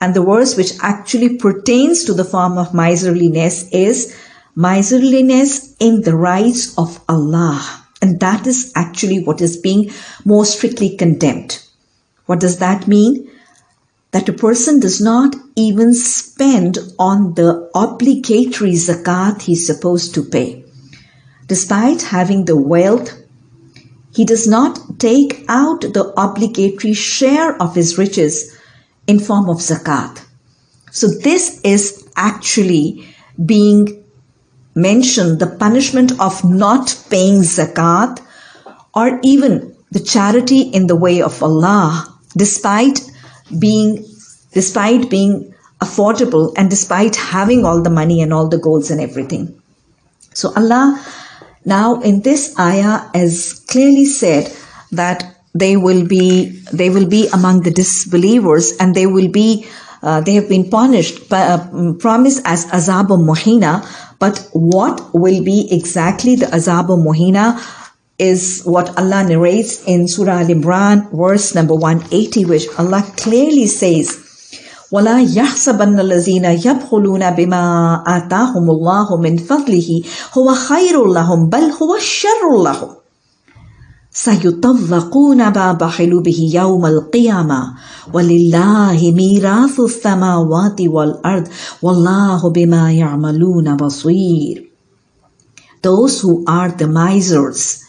And the verse which actually pertains to the form of miserliness is miserliness in the rights of Allah. And that is actually what is being more strictly condemned. What does that mean? That a person does not even spend on the obligatory zakat he's supposed to pay. Despite having the wealth, he does not take out the obligatory share of his riches in form of zakat. So this is actually being mentioned the punishment of not paying zakat or even the charity in the way of Allah despite being despite being affordable and despite having all the money and all the golds and everything so Allah now in this ayah has clearly said that they will be they will be among the disbelievers and they will be uh, they have been punished uh, promised as azab muhina but what will be exactly the azab muhina is what Allah narrates in Surah Al Imran, verse number 180, which Allah clearly says, ولا يحسبن الذين يبخلون بما آتاهم الله من فضله هو خير لهم بل هو شر لهم سيطوقون ما بخلوا به يوم القيامة ولله ميراث السماوات والأرض والله بما يعملون بصير Those who are the misers,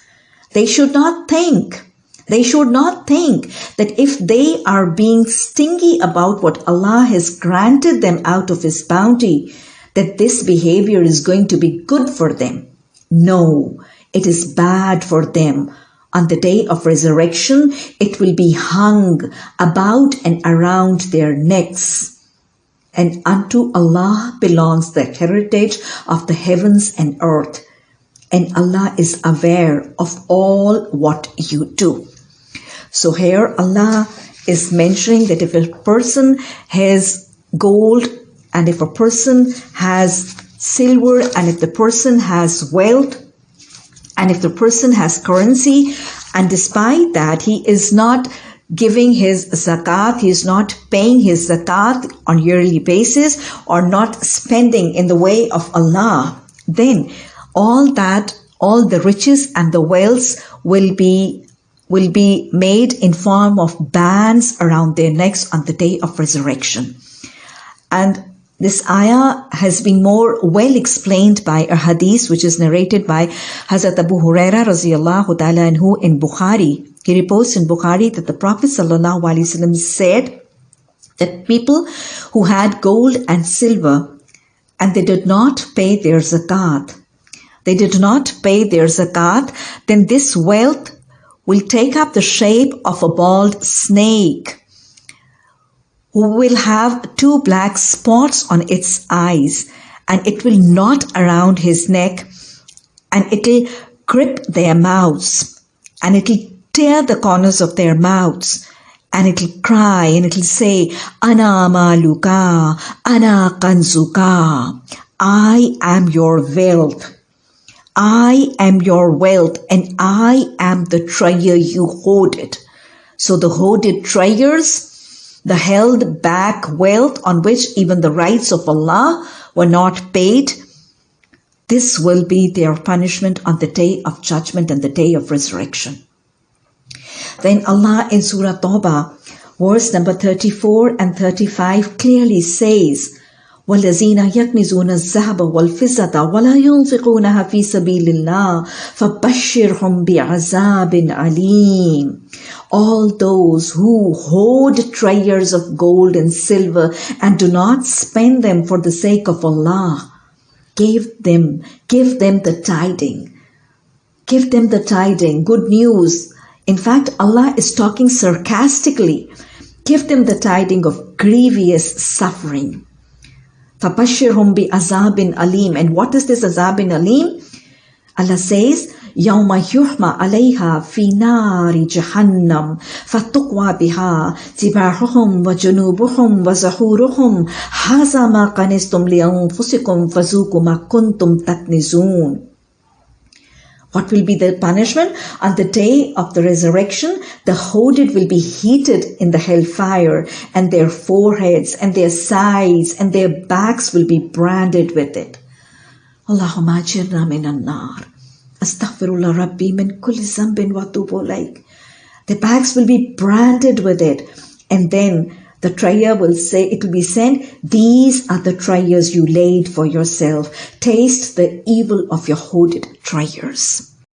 they should not think they should not think that if they are being stingy about what Allah has granted them out of His bounty, that this behavior is going to be good for them. No, it is bad for them. on the day of resurrection, it will be hung about and around their necks. And unto Allah belongs the heritage of the heavens and earth. And Allah is aware of all what you do. So here Allah is mentioning that if a person has gold and if a person has silver and if the person has wealth and if the person has currency, and despite that, he is not giving his zakat, he is not paying his zakat on yearly basis or not spending in the way of Allah, then all that, all the riches and the wealth will be will be made in form of bands around their necks on the day of resurrection. And this ayah has been more well explained by a hadith which is narrated by Hazrat Abu Huraira radiallahu ta'ala anhu in Bukhari. He reports in Bukhari that the Prophet sallallahu said that people who had gold and silver and they did not pay their zakat, they did not pay their zakat, then this wealth will take up the shape of a bald snake will have two black spots on its eyes and it will knot around his neck and it'll grip their mouths and it'll tear the corners of their mouths and it'll cry and it'll say, Ana maluka, Ana kanzuka, I am your wealth. I am your wealth and I am the treasure you hoarded. So the hoarded treasures the held back wealth on which even the rights of Allah were not paid, this will be their punishment on the day of judgment and the day of resurrection. Then Allah in Surah Tawbah, verse number 34 and 35 clearly says, والذين يكنزون الذهب والفضة ولا ينفقونها في سبيل الله فبشرهم بعذاب عليم all those who hoard treasures of gold and silver and do not spend them for the sake of Allah give them give them the tiding give them the tiding good news in fact Allah is talking sarcastically give them the tiding of grievous suffering فَبَشِّرْهُمْ بِعَذَابٍ أَلِيمٍ And what is this azabin alim? Allah says, يوم يحمى عليها في نار جهنم فتقوى بها جباههم وجنوبهم وزهورهم هذا ما كنستم لأنفسكم فذوقوا ما كنتم تكنزون What will be the punishment? On the day of the resurrection, the hoded will be heated in the hellfire, and their foreheads and their sides and their backs will be branded with it. Allahumma ajirna minan nar. Astaghfirullah Rabbi min kulli zambin wa tubu like. The backs will be branded with it. And then the trier will say, it will be said, these are the triers you laid for yourself. Taste the evil of your hoarded triers.